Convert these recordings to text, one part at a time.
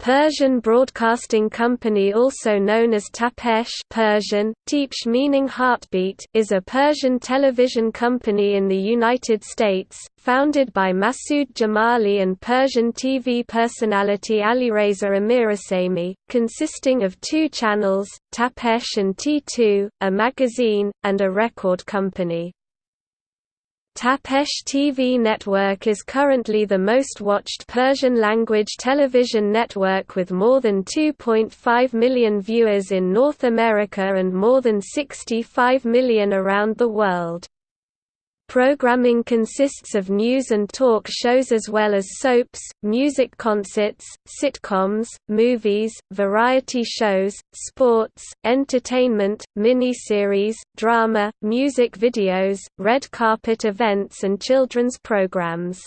Persian Broadcasting Company also known as Tapesh Persian, Tapesh meaning heartbeat is a Persian television company in the United States, founded by Masood Jamali and Persian TV personality Alireza Amirghassemi, consisting of two channels, Tapesh and T2, a magazine, and a record company. Tapesh TV network is currently the most watched Persian-language television network with more than 2.5 million viewers in North America and more than 65 million around the world. Programming consists of news and talk shows as well as soaps, music concerts, sitcoms, movies, variety shows, sports, entertainment, miniseries, drama, music videos, red carpet events and children's programs.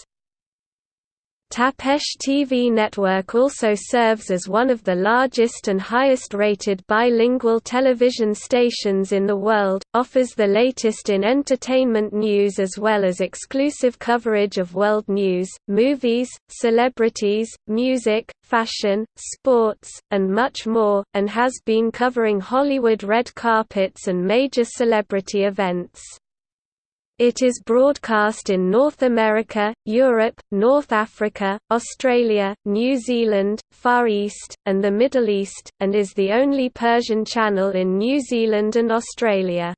Tapesh TV network also serves as one of the largest and highest-rated bilingual television stations in the world, offers the latest in entertainment news as well as exclusive coverage of world news, movies, celebrities, music, fashion, sports, and much more, and has been covering Hollywood red carpets and major celebrity events. It is broadcast in North America, Europe, North Africa, Australia, New Zealand, Far East, and the Middle East, and is the only Persian channel in New Zealand and Australia.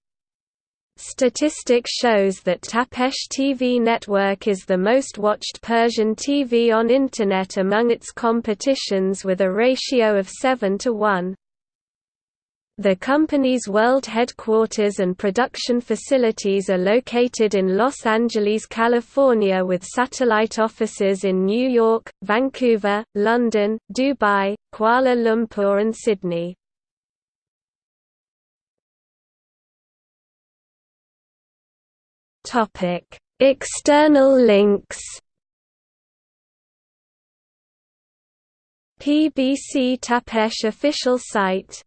Statistics shows that Tapesh TV network is the most watched Persian TV on Internet among its competitions with a ratio of 7 to 1. The company's world headquarters and production facilities are located in Los Angeles, California with satellite offices in New York, Vancouver, London, Dubai, Kuala Lumpur and Sydney. External links PBC Tapesh official site